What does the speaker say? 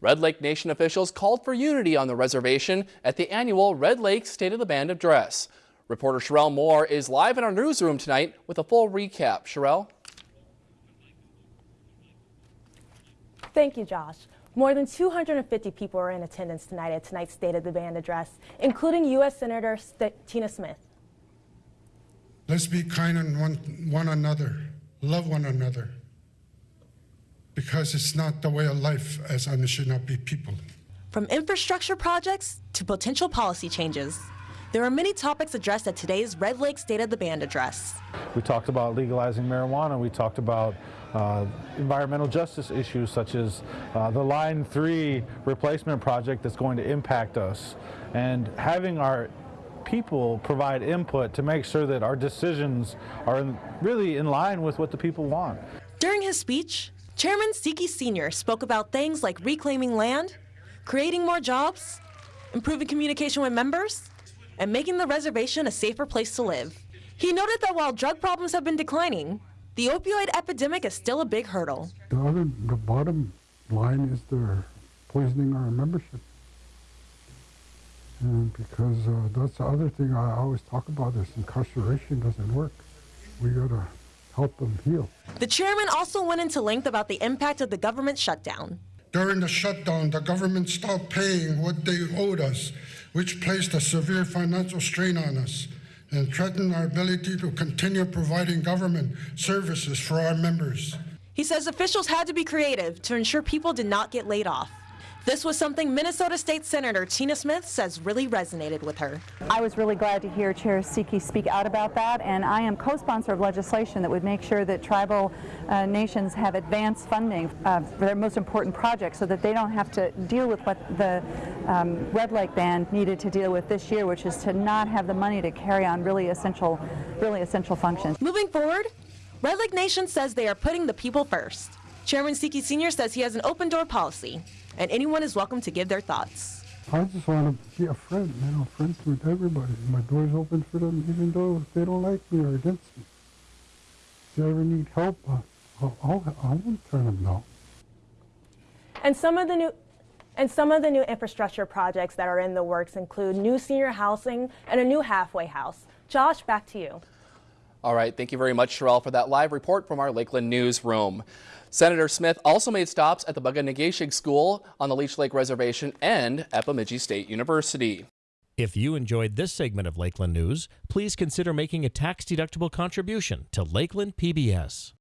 Red Lake Nation officials called for unity on the reservation at the annual Red Lake State of the Band address. Reporter Sherelle Moore is live in our newsroom tonight with a full recap. Sherelle? Thank you, Josh. More than 250 people are in attendance tonight at tonight's State of the Band address, including U.S. Senator St Tina Smith. Let's be kind on one, one another, love one another, because it's not the way of life as and it should not be people. From infrastructure projects to potential policy changes, there are many topics addressed at today's Red Lake State of the Band address. We talked about legalizing marijuana. We talked about uh, environmental justice issues such as uh, the Line 3 replacement project that's going to impact us. And having our people provide input to make sure that our decisions are in, really in line with what the people want. During his speech, Chairman Seki Sr. spoke about things like reclaiming land, creating more jobs, improving communication with members, and making the reservation a safer place to live. He noted that while drug problems have been declining, the opioid epidemic is still a big hurdle. The, other, the bottom line is they're poisoning our membership. And because uh, that's the other thing I always talk about is incarceration doesn't work. We gotta help them heal. The chairman also went into length about the impact of the government shutdown. During the shutdown, the government stopped paying what they owed us, which placed a severe financial strain on us and threatened our ability to continue providing government services for our members. He says officials had to be creative to ensure people did not get laid off. This was something Minnesota State Senator Tina Smith says really resonated with her. I was really glad to hear Chair Seki speak out about that, and I am co-sponsor of legislation that would make sure that tribal uh, nations have advanced funding uh, for their most important projects so that they don't have to deal with what the um, Red Lake Band needed to deal with this year, which is to not have the money to carry on really essential, really essential functions. Moving forward, Red Lake Nation says they are putting the people first. Chairman Seki Sr. says he has an open door policy and anyone is welcome to give their thoughts. I just want to be a friend, you know, friends with everybody. My door's open for them, even though they don't like me or against me. If they ever need help, uh, I'll, I'll, I won't turn them down. And some of the new and some of the new infrastructure projects that are in the works include new senior housing and a new halfway house. Josh, back to you. All right, thank you very much, Sherelle, for that live report from our Lakeland newsroom. Senator Smith also made stops at the Bug-O-Nay-Ge-Shig School on the Leech Lake Reservation and at Bemidji State University. If you enjoyed this segment of Lakeland News, please consider making a tax-deductible contribution to Lakeland PBS.